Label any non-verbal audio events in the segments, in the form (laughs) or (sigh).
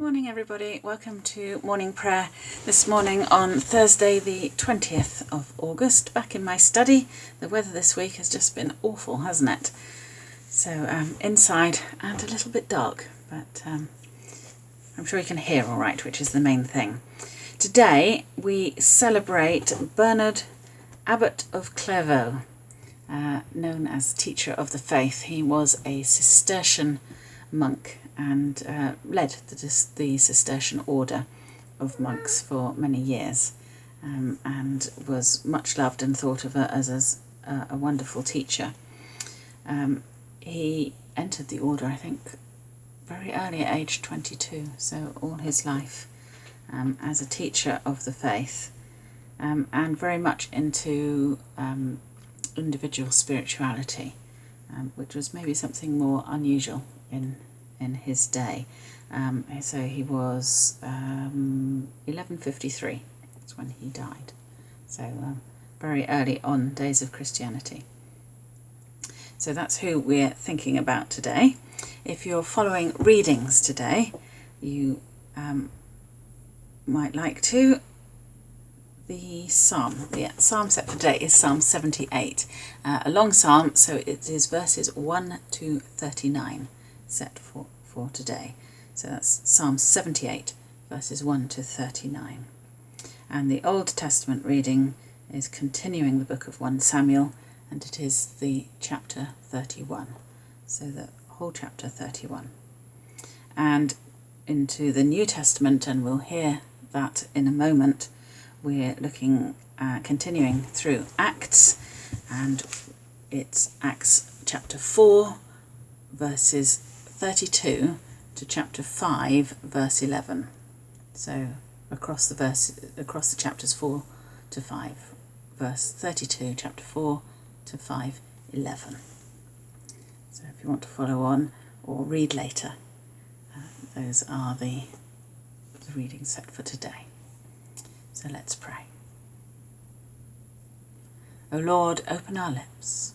Morning, everybody. Welcome to morning prayer this morning on Thursday, the 20th of August. Back in my study. The weather this week has just been awful, hasn't it? So, um, inside and a little bit dark, but um, I'm sure you can hear all right, which is the main thing. Today we celebrate Bernard, Abbot of Clairvaux, uh, known as Teacher of the Faith. He was a Cistercian monk and uh, led the, the, Cistercian order of monks for many years um, and was much loved and thought of as, as a, a wonderful teacher. Um, he entered the order, I think, very early at age 22, so all his life um, as a teacher of the faith um, and very much into um, individual spirituality, um, which was maybe something more unusual in in his day. Um, so he was um, 1153, that's when he died. So um, very early on days of Christianity. So that's who we're thinking about today. If you're following readings today, you um, might like to. The psalm, the psalm set for today is Psalm 78, uh, a long psalm, so it is verses 1 to 39 set for, for today. So that's Psalm 78, verses 1 to 39. And the Old Testament reading is continuing the book of 1 Samuel, and it is the chapter 31. So the whole chapter 31. And into the New Testament, and we'll hear that in a moment, we're looking, uh, continuing through Acts, and it's Acts chapter 4, verses 32 to chapter 5 verse 11 so across the verse across the chapters 4 to 5 verse 32 chapter 4 to 5 11 so if you want to follow on or read later uh, those are the, the readings set for today. So let's pray. O Lord open our lips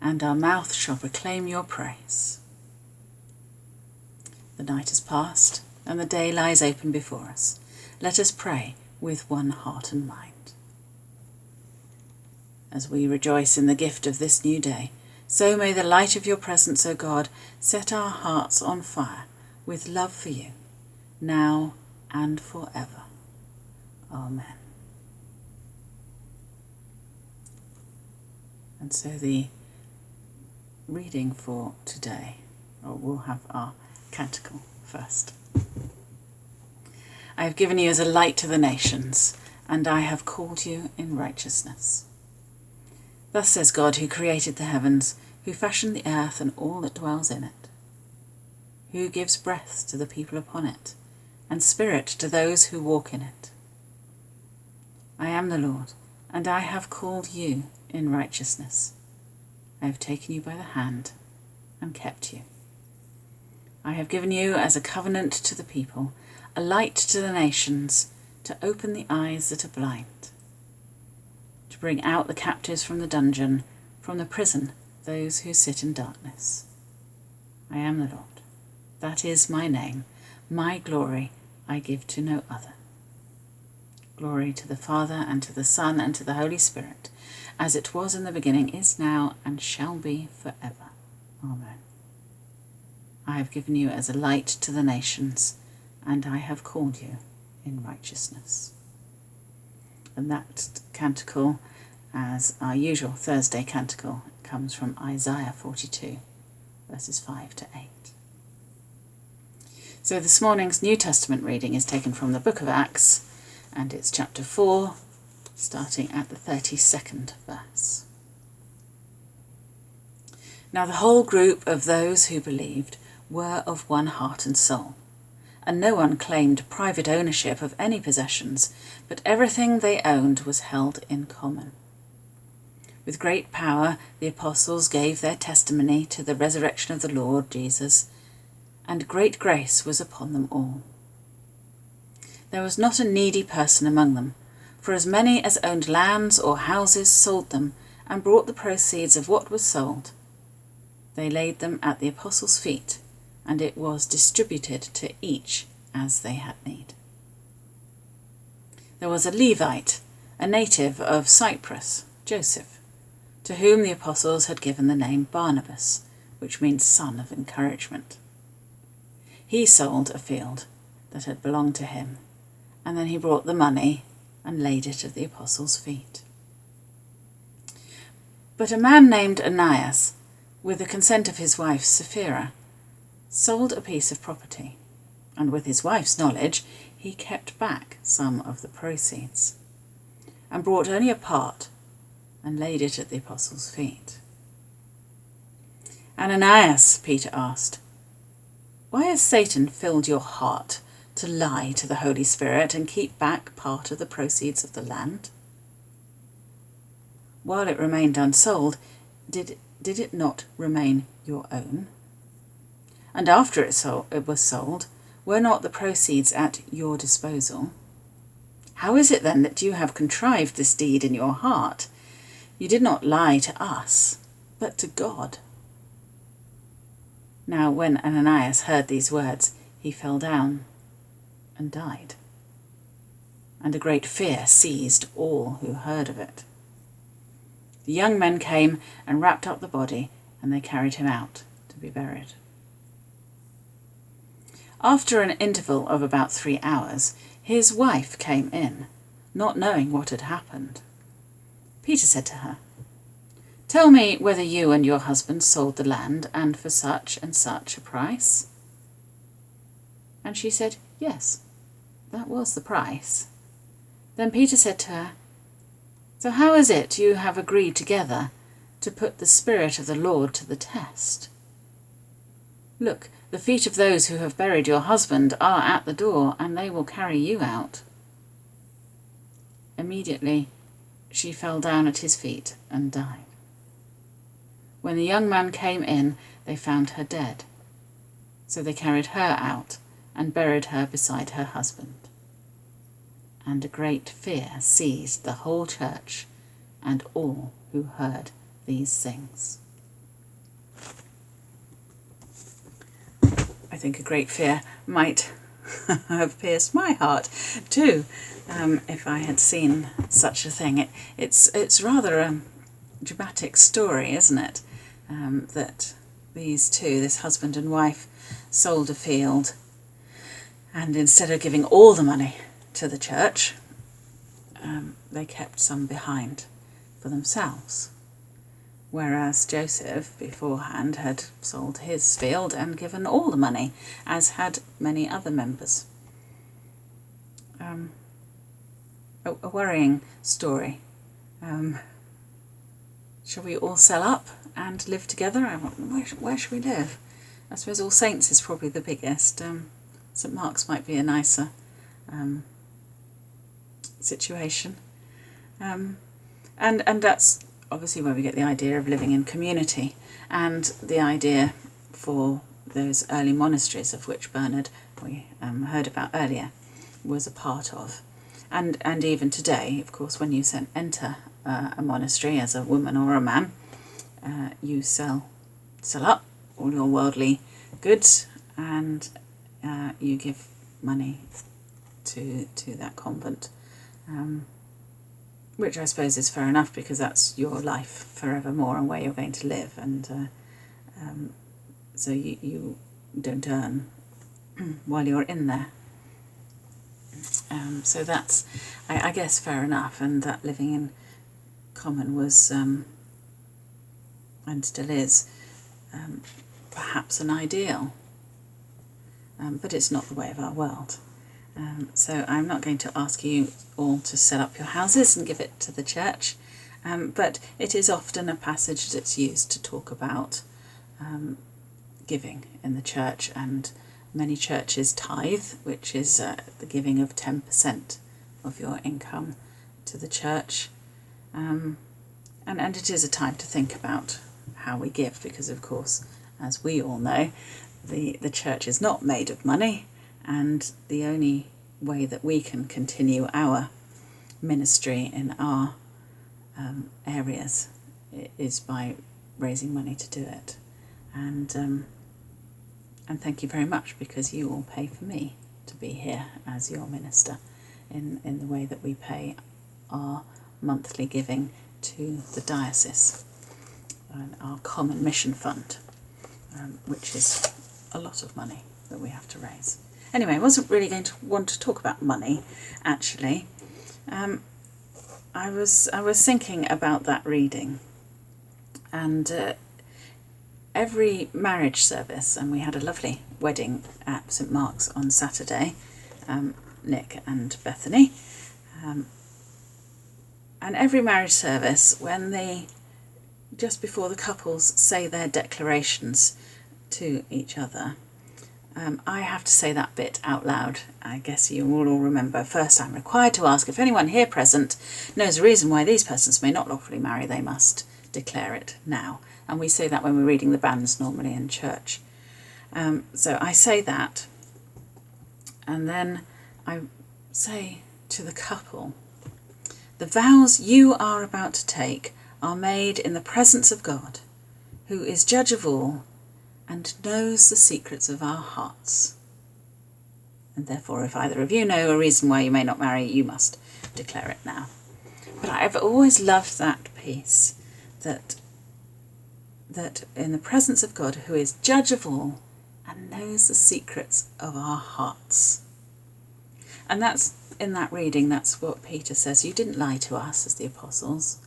and our mouth shall proclaim your praise the night has passed, and the day lies open before us. Let us pray with one heart and mind. As we rejoice in the gift of this new day, so may the light of your presence, O God, set our hearts on fire with love for you, now and forever. Amen. And so the reading for today, or we'll have our canticle first. I have given you as a light to the nations, and I have called you in righteousness. Thus says God, who created the heavens, who fashioned the earth and all that dwells in it, who gives breath to the people upon it, and spirit to those who walk in it. I am the Lord, and I have called you in righteousness. I have taken you by the hand and kept you. I have given you as a covenant to the people, a light to the nations, to open the eyes that are blind, to bring out the captives from the dungeon, from the prison those who sit in darkness. I am the Lord. That is my name. My glory I give to no other. Glory to the Father, and to the Son, and to the Holy Spirit, as it was in the beginning, is now, and shall be forever. Amen. I have given you as a light to the nations, and I have called you in righteousness. And that canticle, as our usual Thursday canticle, comes from Isaiah 42, verses 5 to 8. So this morning's New Testament reading is taken from the book of Acts, and it's chapter 4, starting at the 32nd verse. Now the whole group of those who believed were of one heart and soul, and no one claimed private ownership of any possessions, but everything they owned was held in common. With great power the apostles gave their testimony to the resurrection of the Lord Jesus, and great grace was upon them all. There was not a needy person among them, for as many as owned lands or houses sold them, and brought the proceeds of what was sold. They laid them at the apostles' feet, and it was distributed to each as they had need. There was a Levite, a native of Cyprus, Joseph, to whom the apostles had given the name Barnabas, which means son of encouragement. He sold a field that had belonged to him, and then he brought the money and laid it at the apostles' feet. But a man named Ananias, with the consent of his wife Sapphira, sold a piece of property, and with his wife's knowledge, he kept back some of the proceeds, and brought only a part and laid it at the apostles' feet. Ananias, Peter asked, why has Satan filled your heart to lie to the Holy Spirit and keep back part of the proceeds of the land? While it remained unsold, did, did it not remain your own? And after it, sold, it was sold, were not the proceeds at your disposal? How is it then that you have contrived this deed in your heart? You did not lie to us, but to God. Now, when Ananias heard these words, he fell down and died. And a great fear seized all who heard of it. The young men came and wrapped up the body, and they carried him out to be buried. After an interval of about three hours, his wife came in, not knowing what had happened. Peter said to her, Tell me whether you and your husband sold the land and for such and such a price. And she said, Yes, that was the price. Then Peter said to her, So how is it you have agreed together to put the Spirit of the Lord to the test? Look, the feet of those who have buried your husband are at the door, and they will carry you out. Immediately she fell down at his feet and died. When the young man came in, they found her dead. So they carried her out and buried her beside her husband. And a great fear seized the whole church and all who heard these things. I think a great fear might (laughs) have pierced my heart too, um, if I had seen such a thing. It, it's it's rather a dramatic story, isn't it? um, that these two, this husband and wife, sold a field and instead of giving all the money to the church, um, they kept some behind for themselves. Whereas Joseph beforehand had sold his field and given all the money, as had many other members. Um, a, a, worrying story. Um, shall we all sell up and live together. Where, where should we live? I suppose All Saints is probably the biggest. Um, St Mark's might be a nicer um, situation. Um, and, and that's obviously where we get the idea of living in community and the idea for those early monasteries of which Bernard, we um, heard about earlier, was a part of. And, and even today, of course, when you enter uh, a monastery as a woman or a man, uh, you sell sell up all your worldly goods and uh, you give money to to that convent um, which I suppose is fair enough because that's your life forevermore and where you're going to live and uh, um, so you, you don't earn (clears throat) while you're in there um, so that's I, I, guess fair enough and that living in common was um, and still is, um, perhaps an ideal. Um, but it's not the way of our world. Um, so I'm not going to ask you all to set up your houses and give it to the church, um, but it is often a passage that's used to talk about um, giving in the church and many churches tithe, which is uh, the giving of 10% of your income to the church. Um, and, and it is a time to think about how we give because of course as we all know the the church is not made of money and the only way that we can continue our ministry in our um, areas is by raising money to do it and um, and thank you very much because you all pay for me to be here as your minister in, in the way that we pay our monthly giving to the diocese and our common mission fund, um, which is a lot of money that we have to raise. Anyway, I wasn't really going to want to talk about money, actually. Um, I was I was thinking about that reading, and uh, every marriage service, and we had a lovely wedding at St Mark's on Saturday, um, Nick and Bethany, um, and every marriage service when they just before the couples say their declarations to each other. Um, I have to say that bit out loud. I guess you will all remember. First, I'm required to ask if anyone here present knows the reason why these persons may not lawfully marry, they must declare it now. And we say that when we're reading the banns normally in church. Um, so I say that, and then I say to the couple, the vows you are about to take are made in the presence of God, who is judge of all and knows the secrets of our hearts. And therefore, if either of you know a reason why you may not marry, you must declare it now. But I've always loved that piece that that in the presence of God, who is judge of all and knows the secrets of our hearts. And that's in that reading, that's what Peter says. You didn't lie to us as the apostles,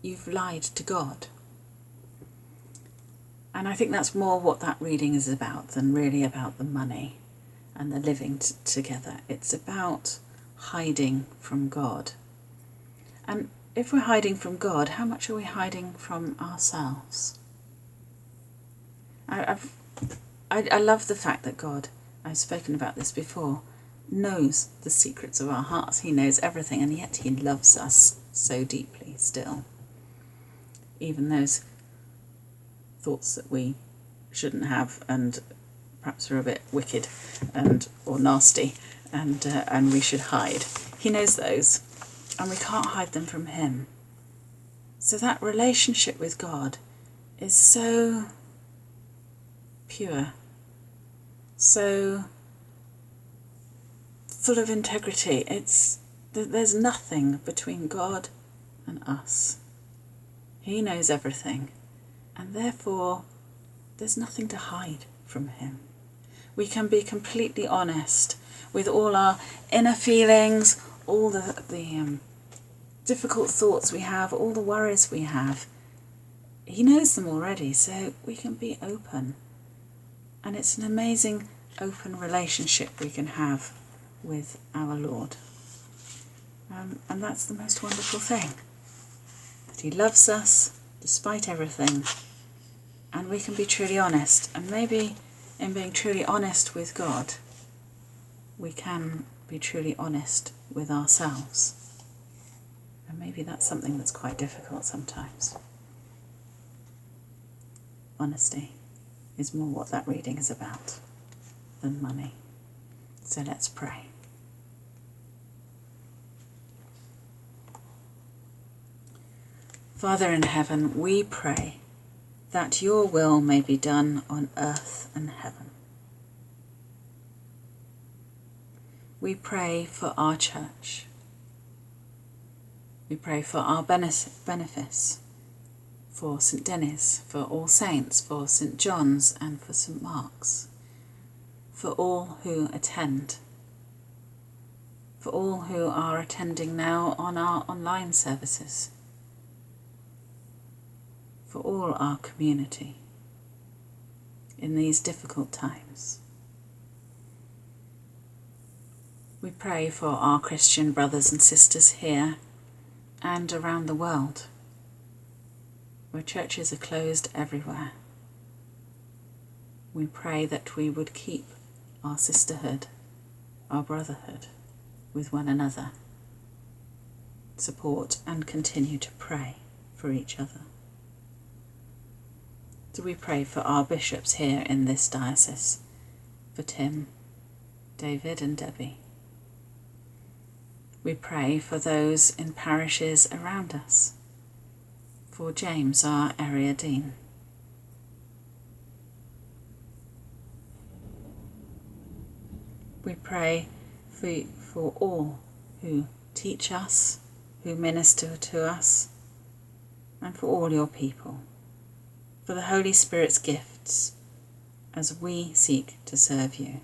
you've lied to God. And I think that's more what that reading is about than really about the money and the living together. It's about hiding from God. And if we're hiding from God, how much are we hiding from ourselves? I, I've, I, I love the fact that God, I've spoken about this before, knows the secrets of our hearts. He knows everything, and yet He loves us so deeply still. Even those thoughts that we shouldn't have and perhaps are a bit wicked and or nasty and uh, and we should hide. He knows those and we can't hide them from him. So that relationship with God is so pure, so full of integrity. It's there's nothing between God and us. He knows everything, and therefore there's nothing to hide from him. We can be completely honest with all our inner feelings, all the, the um, difficult thoughts we have, all the worries we have. He knows them already, so we can be open. And it's an amazing open relationship we can have with our Lord. Um, and that's the most wonderful thing that He loves us despite everything, and we can be truly honest. And maybe in being truly honest with God, we can be truly honest with ourselves. And maybe that's something that's quite difficult sometimes. Honesty is more what that reading is about than money. So let's pray. Father in heaven, we pray that your will may be done on earth and heaven. We pray for our church. We pray for our benefice, for St Denis, for All Saints, for St John's, and for St Mark's, for all who attend, for all who are attending now on our online services for all our community in these difficult times. We pray for our Christian brothers and sisters here and around the world, where churches are closed everywhere. We pray that we would keep our sisterhood, our brotherhood with one another, support and continue to pray for each other. Do we pray for our bishops here in this diocese, for Tim, David, and Debbie? We pray for those in parishes around us, for James, our area dean. We pray for, for all who teach us, who minister to us, and for all your people, for the Holy Spirit's gifts as we seek to serve you,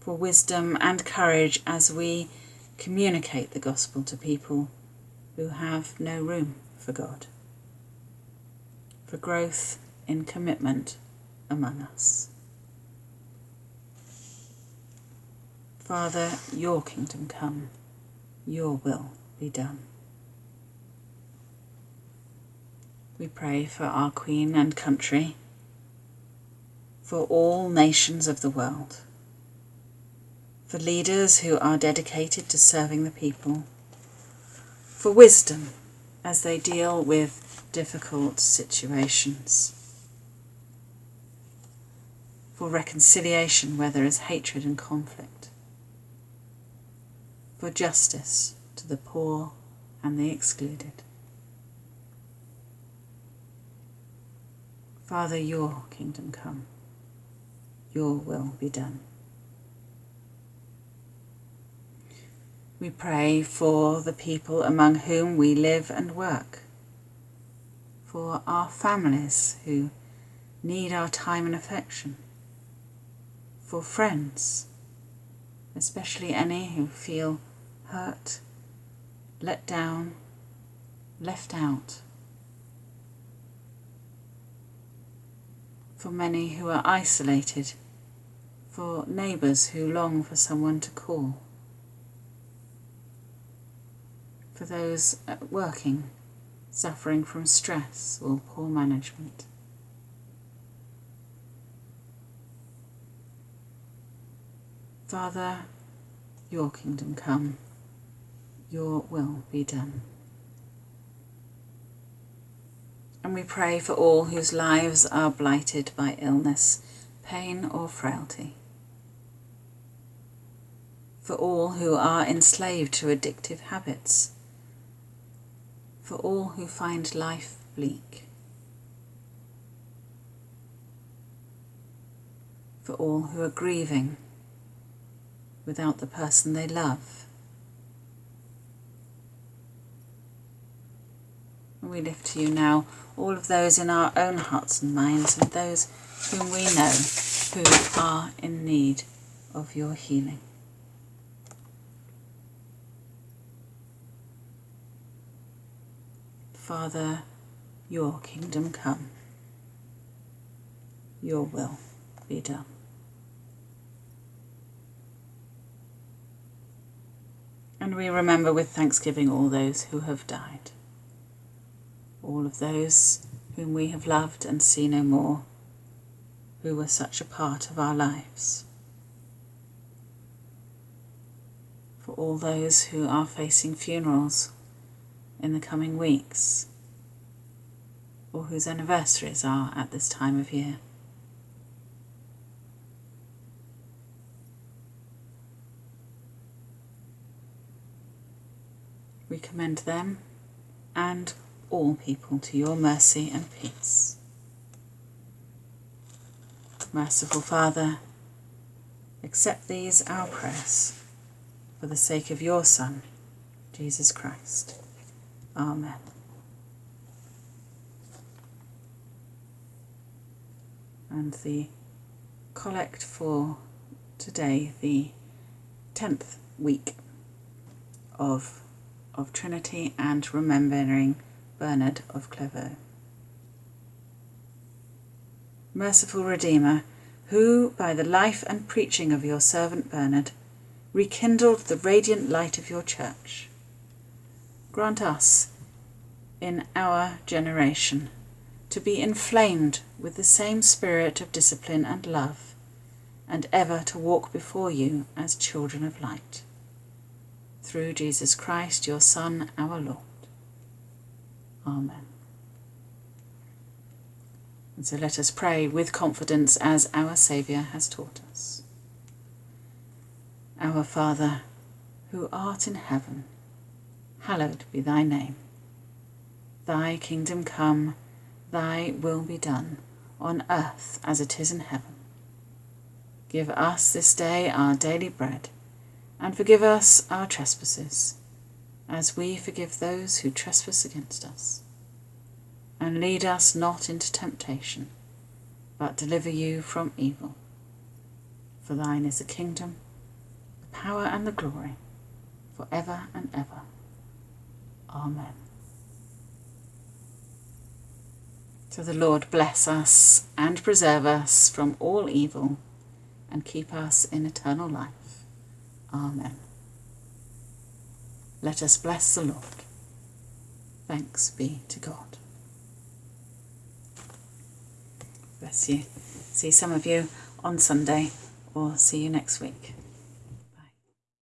for wisdom and courage as we communicate the gospel to people who have no room for God, for growth in commitment among us. Father, your kingdom come, your will be done. We pray for our Queen and country, for all nations of the world, for leaders who are dedicated to serving the people, for wisdom as they deal with difficult situations, for reconciliation where there is hatred and conflict, for justice to the poor and the excluded. Father, your kingdom come, your will be done. We pray for the people among whom we live and work, for our families who need our time and affection, for friends, especially any who feel hurt, let down, left out. For many who are isolated, for neighbours who long for someone to call, for those at working, suffering from stress or poor management. Father, your kingdom come, your will be done. And we pray for all whose lives are blighted by illness, pain, or frailty. For all who are enslaved to addictive habits. For all who find life bleak. For all who are grieving without the person they love. We lift to you now all of those in our own hearts and minds and those whom we know who are in need of your healing. Father, your kingdom come, your will be done. And we remember with thanksgiving all those who have died all of those whom we have loved and see no more, who were such a part of our lives. For all those who are facing funerals in the coming weeks, or whose anniversaries are at this time of year. We commend them and all people to your mercy and peace. Merciful Father, accept these our prayers for the sake of your Son, Jesus Christ. Amen. And the collect for today, the 10th week of, of Trinity and remembering Bernard of Clairvaux. Merciful Redeemer, who, by the life and preaching of your servant Bernard, rekindled the radiant light of your church, grant us, in our generation, to be inflamed with the same spirit of discipline and love, and ever to walk before you as children of light. Through Jesus Christ, your Son, our Lord. Amen. And so let us pray with confidence as our Saviour has taught us. Our Father, who art in heaven, hallowed be thy name. Thy kingdom come, thy will be done, on earth as it is in heaven. Give us this day our daily bread, and forgive us our trespasses, as we forgive those who trespass against us. And lead us not into temptation, but deliver you from evil. For thine is the kingdom, the power, and the glory, for ever and ever. Amen. So the Lord bless us and preserve us from all evil and keep us in eternal life. Amen. Let us bless the Lord. Thanks be to God. Bless you. See some of you on Sunday or see you next week.